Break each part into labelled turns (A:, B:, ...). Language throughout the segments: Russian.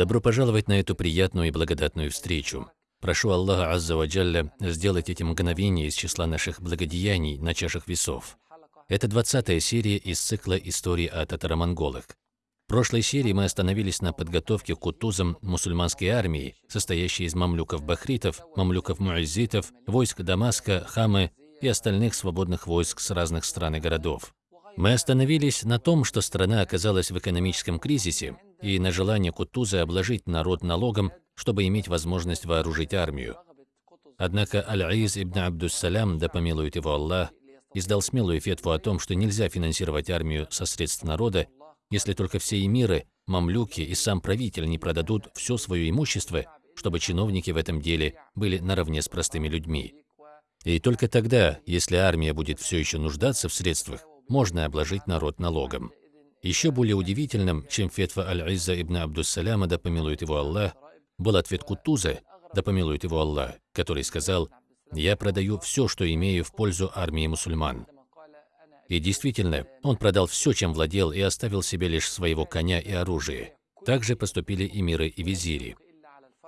A: Добро пожаловать на эту приятную и благодатную встречу. Прошу Аллаха Азза ва Джалля сделать эти мгновения из числа наших благодеяний на чашах весов. Это 20 серия из цикла истории о татаро-монголах. В прошлой серии мы остановились на подготовке к кутузам мусульманской армии, состоящей из мамлюков-бахритов, мамлюков-муаззитов, войск Дамаска, Хамы и остальных свободных войск с разных стран и городов. Мы остановились на том, что страна оказалась в экономическом кризисе и на желание Кутуза обложить народ налогом, чтобы иметь возможность вооружить армию. Однако Аль-Аиз ибн Абдуссалям, да помилует его Аллах, издал смелую фетву о том, что нельзя финансировать армию со средств народа, если только все эмиры, мамлюки и сам правитель не продадут все свое имущество, чтобы чиновники в этом деле были наравне с простыми людьми. И только тогда, если армия будет все еще нуждаться в средствах, можно обложить народ налогом. Еще более удивительным, чем фетва Аль-Изза ибн Абдуссаляма, да помилует его Аллах, был ответ Кутуза, да помилует его Аллах, который сказал, «Я продаю все, что имею в пользу армии мусульман». И действительно, он продал все, чем владел, и оставил себе лишь своего коня и оружие. Так же поступили и миры, и визири.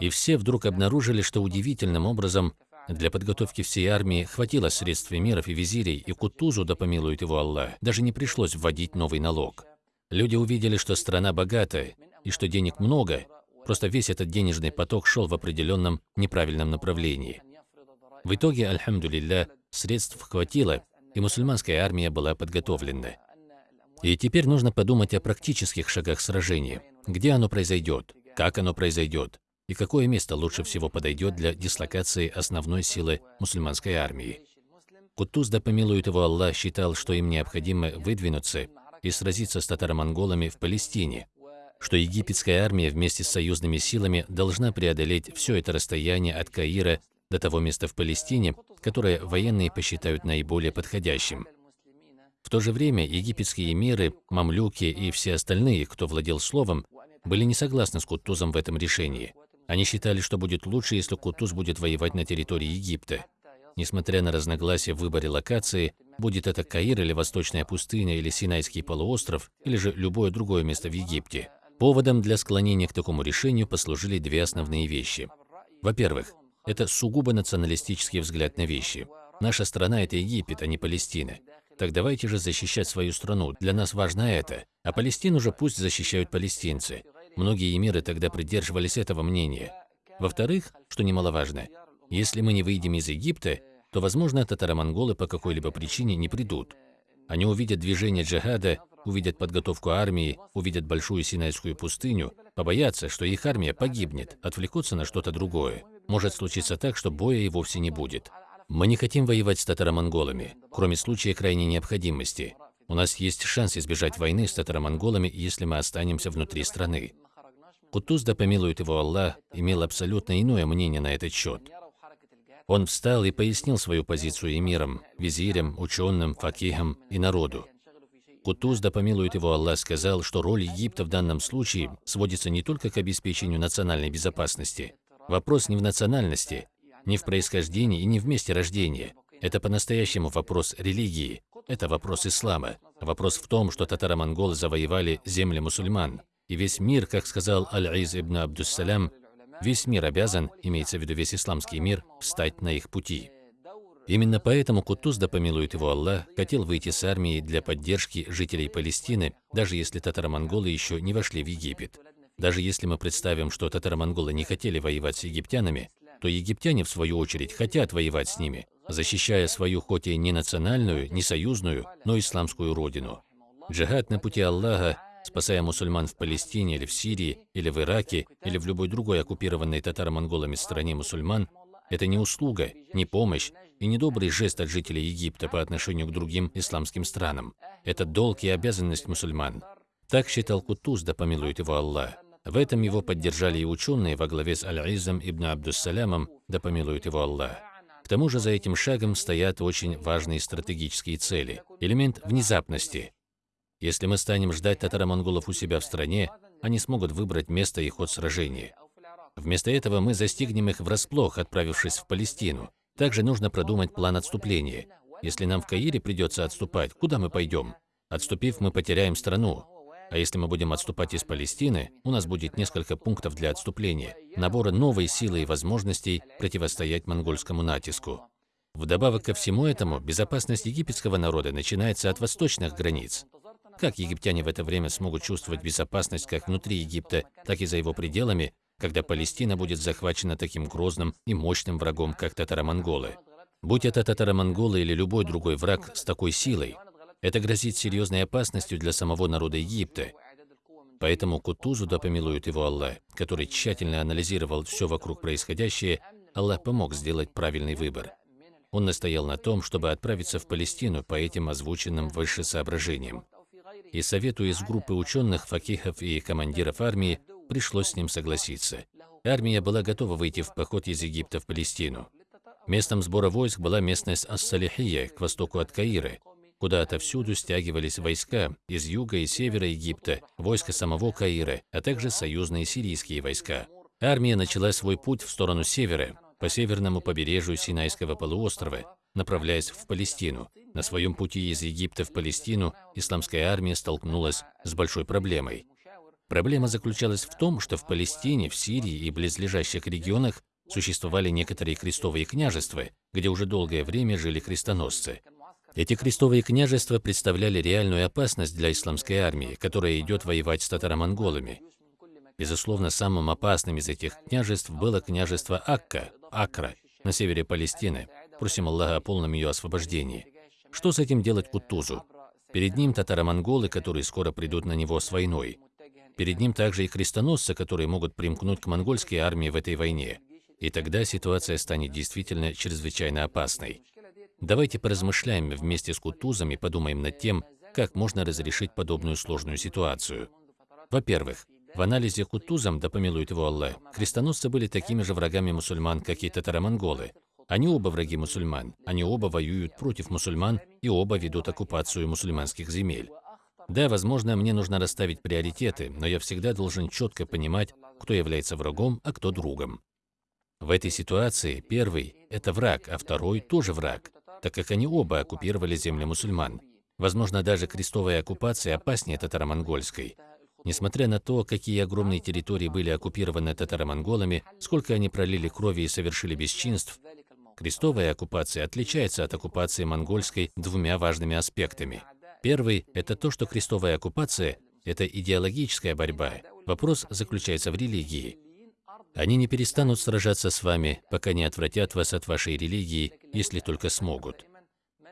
A: И все вдруг обнаружили, что удивительным образом для подготовки всей армии хватило средств эмиров и визирей, и Кутузу, да помилует его Аллах, даже не пришлось вводить новый налог. Люди увидели, что страна богатая, и что денег много, просто весь этот денежный поток шел в определенном неправильном направлении. В итоге, альхамдулилля, средств хватило, и мусульманская армия была подготовлена. И теперь нужно подумать о практических шагах сражения. Где оно произойдет? Как оно произойдет? и какое место лучше всего подойдет для дислокации основной силы мусульманской армии. Кутуз, да помилует его Аллах, считал, что им необходимо выдвинуться и сразиться с татаро-монголами в Палестине, что египетская армия вместе с союзными силами должна преодолеть все это расстояние от Каира до того места в Палестине, которое военные посчитают наиболее подходящим. В то же время египетские эмиры, мамлюки и все остальные, кто владел словом, были не согласны с Кутузом в этом решении – они считали, что будет лучше, если Кутуз будет воевать на территории Египта. Несмотря на разногласия в выборе локации, будет это Каир или Восточная пустыня, или Синайский полуостров, или же любое другое место в Египте. Поводом для склонения к такому решению послужили две основные вещи. Во-первых, это сугубо националистический взгляд на вещи. Наша страна – это Египет, а не Палестина. Так давайте же защищать свою страну, для нас важно это, а Палестину же пусть защищают палестинцы. Многие эмиры тогда придерживались этого мнения. Во-вторых, что немаловажно, если мы не выйдем из Египта, то, возможно, татаро-монголы по какой-либо причине не придут. Они увидят движение джихада, увидят подготовку армии, увидят большую Синайскую пустыню, побоятся, что их армия погибнет, отвлекутся на что-то другое. Может случиться так, что боя и вовсе не будет. Мы не хотим воевать с татаро-монголами, кроме случая крайней необходимости. У нас есть шанс избежать войны с татаро-монголами, если мы останемся внутри страны. Кутуз, да помилует его Аллах, имел абсолютно иное мнение на этот счет. Он встал и пояснил свою позицию эмирам, визирям, ученым, факихам и народу. Кутуз, да помилует его Аллах, сказал, что роль Египта в данном случае сводится не только к обеспечению национальной безопасности. Вопрос не в национальности, не в происхождении и не в месте рождения. Это по-настоящему вопрос религии, это вопрос ислама. Вопрос в том, что татаро-монголы завоевали земли мусульман. И весь мир, как сказал Аль-Из ибн Абдуссалям, весь мир обязан, имеется в виду весь исламский мир, встать на их пути. Именно поэтому Кутуз, да помилует его Аллах, хотел выйти с армией для поддержки жителей Палестины, даже если татаро-монголы еще не вошли в Египет. Даже если мы представим, что татаро-монголы не хотели воевать с египтянами, то египтяне, в свою очередь, хотят воевать с ними, защищая свою хоть и не национальную, не союзную, но исламскую родину. Джихад на пути Аллаха спасая мусульман в Палестине или в Сирии, или в Ираке, или в любой другой оккупированной татаро-монголами стране мусульман, это не услуга, не помощь и не добрый жест от жителей Египта по отношению к другим исламским странам. Это долг и обязанность мусульман. Так считал Кутуз, да помилует его Аллах. В этом его поддержали и ученые во главе с Аль-Изом ибн Абдуссалямом, да помилует его Аллах. К тому же за этим шагом стоят очень важные стратегические цели. Элемент внезапности, если мы станем ждать татаро-монголов у себя в стране, они смогут выбрать место и ход сражения. Вместо этого мы застигнем их врасплох, отправившись в Палестину. Также нужно продумать план отступления. Если нам в Каире придется отступать, куда мы пойдем? Отступив, мы потеряем страну. А если мы будем отступать из Палестины, у нас будет несколько пунктов для отступления, набора новой силы и возможностей противостоять монгольскому натиску. Вдобавок ко всему этому, безопасность египетского народа начинается от восточных границ. Как египтяне в это время смогут чувствовать безопасность как внутри Египта, так и за его пределами, когда Палестина будет захвачена таким грозным и мощным врагом, как татаро-монголы? Будь это татаро-монголы или любой другой враг с такой силой, это грозит серьезной опасностью для самого народа Египта. Поэтому Кутузу, да помилует его Аллах, который тщательно анализировал все вокруг происходящее, Аллах помог сделать правильный выбор. Он настоял на том, чтобы отправиться в Палестину по этим озвученным выше соображениям. И совету из группы ученых, факихов и командиров армии пришлось с ним согласиться. Армия была готова выйти в поход из Египта в Палестину. Местом сбора войск была местность Ас-Салихия, к востоку от Каира, куда отовсюду стягивались войска из юга и севера Египта, войска самого Каира, а также союзные сирийские войска. Армия начала свой путь в сторону севера, по северному побережью Синайского полуострова, направляясь в Палестину. На своем пути из Египта в Палестину исламская армия столкнулась с большой проблемой. Проблема заключалась в том, что в Палестине, в Сирии и близлежащих регионах существовали некоторые крестовые княжества, где уже долгое время жили крестоносцы. Эти крестовые княжества представляли реальную опасность для исламской армии, которая идет воевать с татаро-монголами. Безусловно, самым опасным из этих княжеств было княжество Акка, Акра, на севере Палестины. Просим Аллаха о полном ее освобождении. Что с этим делать Кутузу? Перед ним татаро-монголы, которые скоро придут на него с войной. Перед ним также и крестоносцы, которые могут примкнуть к монгольской армии в этой войне. И тогда ситуация станет действительно чрезвычайно опасной. Давайте поразмышляем вместе с Кутузом и подумаем над тем, как можно разрешить подобную сложную ситуацию. Во-первых, в анализе Кутузом, да помилует его Аллах, крестоносцы были такими же врагами мусульман, как и татаро-монголы. Они оба враги мусульман, они оба воюют против мусульман и оба ведут оккупацию мусульманских земель. Да, возможно, мне нужно расставить приоритеты, но я всегда должен четко понимать, кто является врагом, а кто другом. В этой ситуации первый – это враг, а второй – тоже враг, так как они оба оккупировали земли мусульман. Возможно, даже крестовая оккупация опаснее татаро-монгольской. Несмотря на то, какие огромные территории были оккупированы татаро-монголами, сколько они пролили крови и совершили бесчинств, крестовая оккупация отличается от оккупации монгольской двумя важными аспектами. Первый – это то, что крестовая оккупация – это идеологическая борьба. Вопрос заключается в религии. Они не перестанут сражаться с вами, пока не отвратят вас от вашей религии, если только смогут.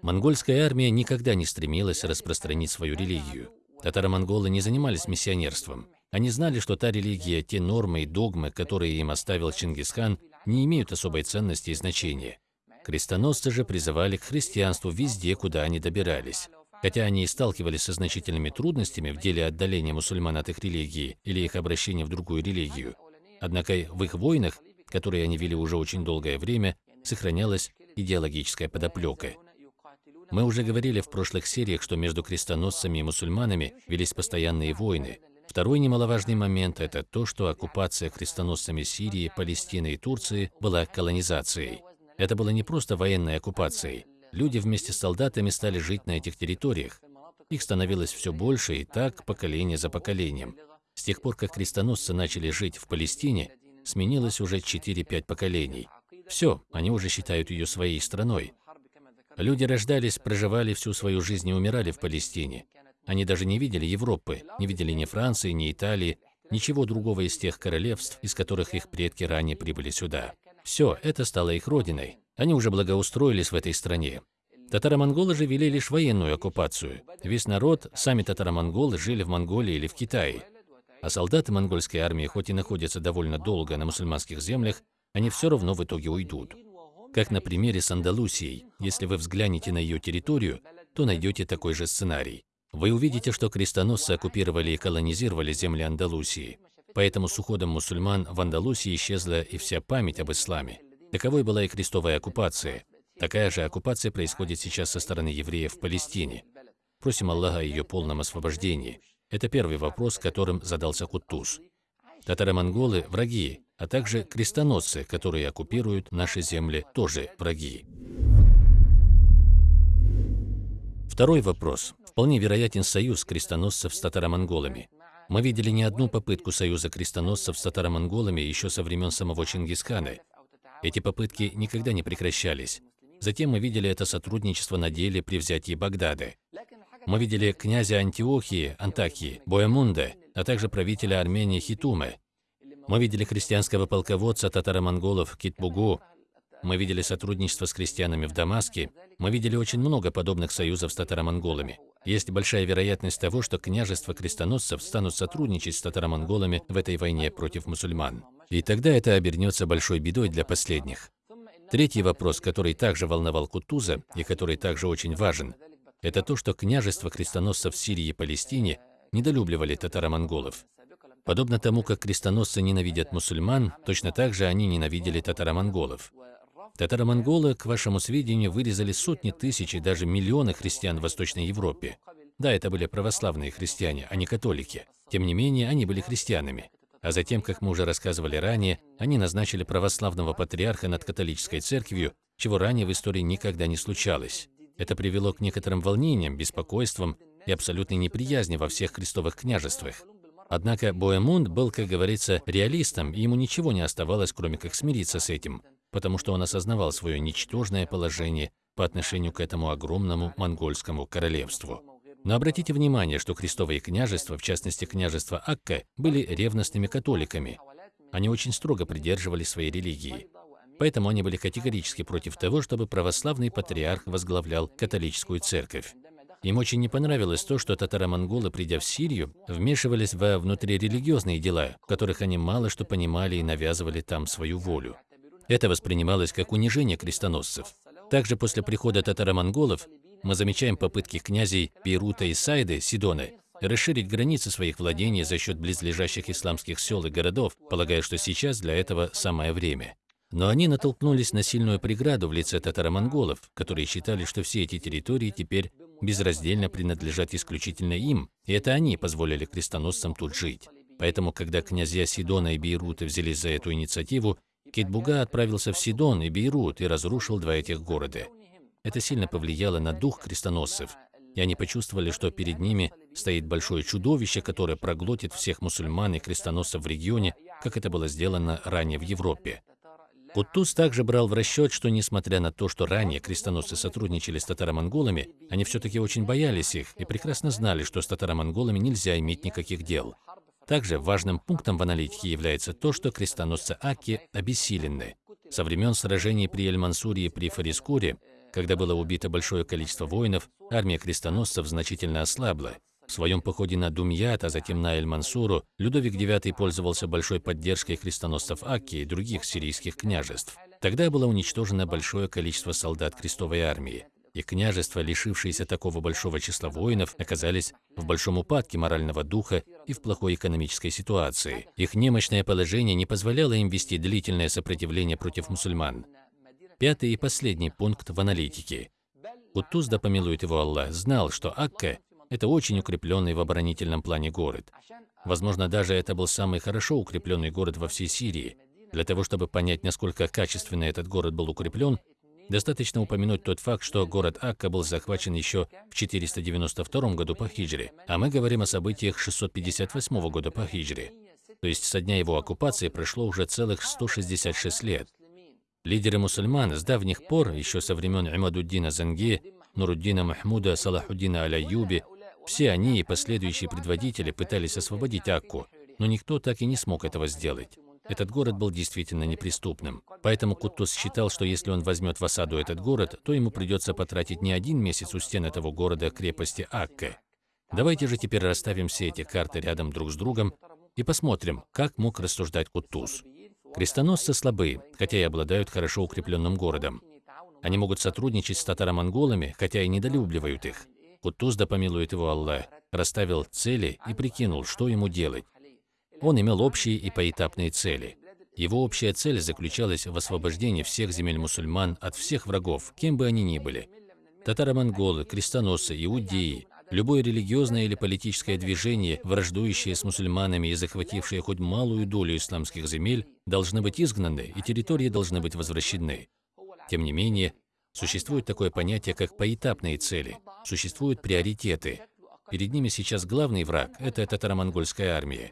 A: Монгольская армия никогда не стремилась распространить свою религию. Татаро-монголы не занимались миссионерством. Они знали, что та религия, те нормы и догмы, которые им оставил Чингисхан, не имеют особой ценности и значения. Крестоносцы же призывали к христианству везде, куда они добирались. Хотя они и сталкивались со значительными трудностями в деле отдаления мусульман от их религии или их обращения в другую религию, однако в их войнах, которые они вели уже очень долгое время, сохранялась идеологическая подоплека. Мы уже говорили в прошлых сериях, что между крестоносцами и мусульманами велись постоянные войны. Второй немаловажный момент – это то, что оккупация крестоносцами Сирии, Палестины и Турции была колонизацией. Это было не просто военной оккупацией. Люди вместе с солдатами стали жить на этих территориях. Их становилось все больше и так поколение за поколением. С тех пор, как крестоносцы начали жить в Палестине, сменилось уже 4-5 поколений. Все, они уже считают ее своей страной. Люди рождались, проживали всю свою жизнь и умирали в Палестине. Они даже не видели Европы, не видели ни Франции, ни Италии, ничего другого из тех королевств, из которых их предки ранее прибыли сюда. Все, это стало их родиной. Они уже благоустроились в этой стране. Татаро-монголы же вели лишь военную оккупацию. Весь народ, сами татаро-монголы, жили в Монголии или в Китае. А солдаты монгольской армии, хоть и находятся довольно долго на мусульманских землях, они все равно в итоге уйдут. Как на примере с Андалусией. Если вы взглянете на ее территорию, то найдете такой же сценарий. Вы увидите, что крестоносцы оккупировали и колонизировали земли Андалусии. Поэтому с уходом мусульман в Андалусии исчезла и вся память об исламе. Таковой была и крестовая оккупация. Такая же оккупация происходит сейчас со стороны евреев в Палестине. Просим Аллаха о ее полном освобождении. Это первый вопрос, которым задался Куттуз. Татаро-монголы – враги, а также крестоносцы, которые оккупируют наши земли, тоже враги. Второй вопрос. Вполне вероятен союз крестоносцев с татаро-монголами. Мы видели не одну попытку союза крестоносцев с татаро-монголами еще со времен самого Чингисхана. Эти попытки никогда не прекращались. Затем мы видели это сотрудничество на деле при взятии Багдада. Мы видели князя Антиохии, Антакии, Боемунда, а также правителя Армении Хитума. Мы видели христианского полководца татаро-монголов Китбугу. Мы видели сотрудничество с крестьянами в Дамаске. Мы видели очень много подобных союзов с татаро-монголами. Есть большая вероятность того, что княжества крестоносцев станут сотрудничать с татаро-монголами в этой войне против мусульман. И тогда это обернется большой бедой для последних. Третий вопрос, который также волновал Кутуза и который также очень важен, это то, что княжества крестоносцев в Сирии и Палестине недолюбливали татаро-монголов. Подобно тому, как крестоносцы ненавидят мусульман, точно так же они ненавидели татаро-монголов. Татаро-монголы, к вашему сведению, вырезали сотни тысяч и даже миллионы христиан в Восточной Европе. Да, это были православные христиане, а не католики. Тем не менее, они были христианами. А затем, как мы уже рассказывали ранее, они назначили православного патриарха над католической церковью, чего ранее в истории никогда не случалось. Это привело к некоторым волнениям, беспокойствам и абсолютной неприязни во всех крестовых княжествах. Однако Боэмунд был, как говорится, реалистом, и ему ничего не оставалось, кроме как смириться с этим, потому что он осознавал свое ничтожное положение по отношению к этому огромному монгольскому королевству. Но обратите внимание, что крестовые княжества, в частности княжество Акка, были ревностными католиками. Они очень строго придерживались своей религии. Поэтому они были категорически против того, чтобы православный патриарх возглавлял католическую церковь. Им очень не понравилось то, что татаро-монголы, придя в Сирию, вмешивались во внутрирелигиозные дела, в которых они мало что понимали и навязывали там свою волю. Это воспринималось как унижение крестоносцев. Также после прихода татаро-монголов мы замечаем попытки князей Бейрута и Сайды, Сидоны, расширить границы своих владений за счет близлежащих исламских сел и городов, полагая, что сейчас для этого самое время. Но они натолкнулись на сильную преграду в лице татаро-монголов, которые считали, что все эти территории теперь безраздельно принадлежат исключительно им, и это они позволили крестоносцам тут жить. Поэтому, когда князья Сидона и Бейрута взялись за эту инициативу, Китбуга отправился в Сидон и Бейрут и разрушил два этих города. Это сильно повлияло на дух крестоносцев, и они почувствовали, что перед ними стоит большое чудовище, которое проглотит всех мусульман и крестоносцев в регионе, как это было сделано ранее в Европе. Кутуз также брал в расчет, что несмотря на то, что ранее крестоносцы сотрудничали с татаро-монголами, они все-таки очень боялись их и прекрасно знали, что с татаро-монголами нельзя иметь никаких дел. Также важным пунктом в аналитике является то, что крестоносцы Аки обессилены. Со времен сражений при Эль-Мансуре и при Фарискуре, когда было убито большое количество воинов, армия крестоносцев значительно ослабла, в своем походе на Думьят, а затем на Эль-Мансуру, Людовик IX пользовался большой поддержкой крестоносцев Акки и других сирийских княжеств. Тогда было уничтожено большое количество солдат крестовой армии, и княжества, лишившиеся такого большого числа воинов, оказались в большом упадке морального духа и в плохой экономической ситуации. Их немощное положение не позволяло им вести длительное сопротивление против мусульман. Пятый и последний пункт в аналитике. Кутуз, да помилует его Аллах, знал, что Акка это очень укрепленный в оборонительном плане город. Возможно, даже это был самый хорошо укрепленный город во всей Сирии. Для того, чтобы понять, насколько качественно этот город был укреплен, достаточно упомянуть тот факт, что город Акка был захвачен еще в 492 году по хиджре, а мы говорим о событиях 658 года по хиджре. То есть со дня его оккупации прошло уже целых 166 лет. Лидеры мусульман с давних пор, еще со времен Имадуддина Занги, Нуруддина Махмуда, Салахуддина Аляюби, все они и последующие предводители пытались освободить Акку, но никто так и не смог этого сделать. Этот город был действительно неприступным. Поэтому Куттус считал, что если он возьмет в осаду этот город, то ему придется потратить не один месяц у стен этого города крепости Акка. Давайте же теперь расставим все эти карты рядом друг с другом и посмотрим, как мог рассуждать Куттус. Крестоносцы слабы, хотя и обладают хорошо укрепленным городом. Они могут сотрудничать с татаро-монголами, хотя и недолюбливают их. Кутуз, да помилует его Аллах, расставил цели и прикинул, что ему делать. Он имел общие и поэтапные цели. Его общая цель заключалась в освобождении всех земель мусульман от всех врагов, кем бы они ни были. Татаро-монголы, крестоносцы, иудеи, любое религиозное или политическое движение, враждующее с мусульманами и захватившее хоть малую долю исламских земель, должны быть изгнаны и территории должны быть возвращены. Тем не менее, Существует такое понятие, как поэтапные цели. Существуют приоритеты. Перед ними сейчас главный враг – это татаро-монгольская армия.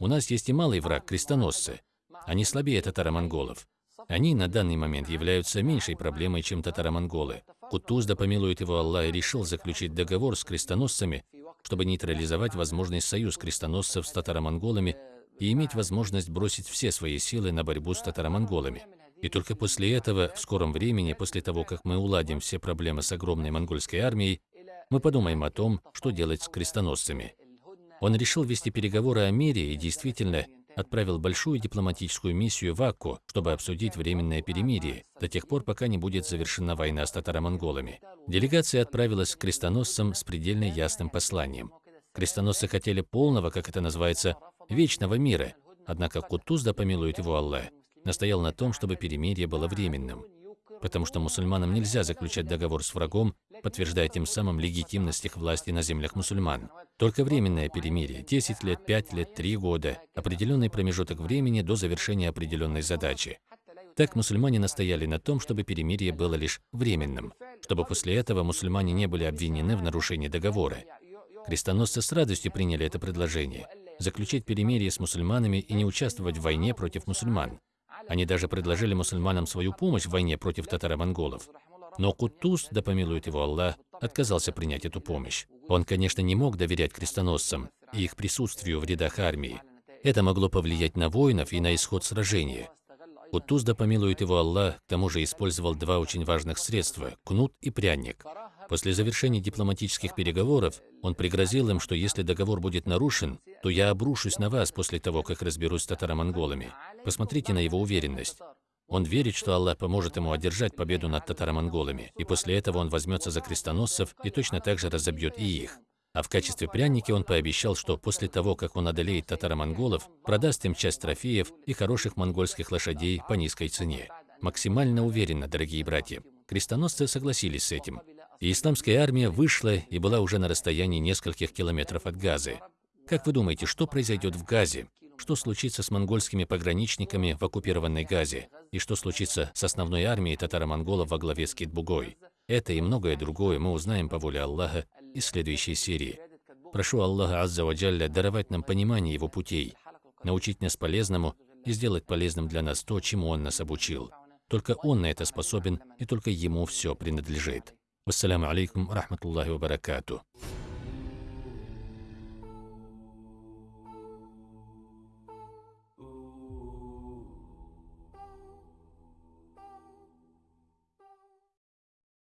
A: У нас есть и малый враг – крестоносцы. Они слабее татаро-монголов. Они на данный момент являются меньшей проблемой, чем татаро-монголы. Кутуз, да помилует его Аллах, решил заключить договор с крестоносцами, чтобы нейтрализовать возможный союз крестоносцев с татаро-монголами и иметь возможность бросить все свои силы на борьбу с татаро-монголами. И только после этого, в скором времени, после того, как мы уладим все проблемы с огромной монгольской армией, мы подумаем о том, что делать с крестоносцами. Он решил вести переговоры о мире и действительно отправил большую дипломатическую миссию в Акку, чтобы обсудить временное перемирие, до тех пор, пока не будет завершена война с татаро-монголами. Делегация отправилась к крестоносцам с предельно ясным посланием. Крестоносцы хотели полного, как это называется, вечного мира, однако Кутуз, да помилует его Аллах, настоял на том, чтобы перемирие было временным, потому что мусульманам нельзя заключать договор с врагом, подтверждая тем самым легитимность их власти на землях мусульман. Только временное перемирие – 10 лет, 5 лет, 3 года, определенный промежуток времени до завершения определенной задачи. Так мусульмане настояли на том, чтобы перемирие было лишь временным, чтобы после этого мусульмане не были обвинены в нарушении договора. Крестоносцы с радостью приняли это предложение – заключить перемирие с мусульманами и не участвовать в войне против мусульман. Они даже предложили мусульманам свою помощь в войне против татаро-монголов. Но Кутуз, да помилует его Аллах, отказался принять эту помощь. Он, конечно, не мог доверять крестоносцам и их присутствию в рядах армии. Это могло повлиять на воинов и на исход сражения. Кутуз, да помилует его Аллах, к тому же использовал два очень важных средства – кнут и пряник. После завершения дипломатических переговоров он пригрозил им, что если договор будет нарушен, то я обрушусь на вас после того, как разберусь с татаро-монголами. Посмотрите на его уверенность. Он верит, что Аллах поможет ему одержать победу над татаро-монголами, и после этого он возьмется за крестоносцев и точно так же разобьет и их. А в качестве пряники он пообещал, что после того, как он одолеет татаро-монголов, продаст им часть трофеев и хороших монгольских лошадей по низкой цене. Максимально уверенно, дорогие братья. Крестоносцы согласились с этим и исламская армия вышла и была уже на расстоянии нескольких километров от Газы. Как вы думаете, что произойдет в Газе? Что случится с монгольскими пограничниками в оккупированной Газе? И что случится с основной армией татаро-монголов во главе с Китбугой? Это и многое другое мы узнаем по воле Аллаха из следующей серии. Прошу Аллаха Азза Ваджалля даровать нам понимание Его путей, научить нас полезному и сделать полезным для нас то, чему Он нас обучил. Только Он на это способен, и только Ему все принадлежит. Вассаляму алейкум рахматуллахи ва баракатуh.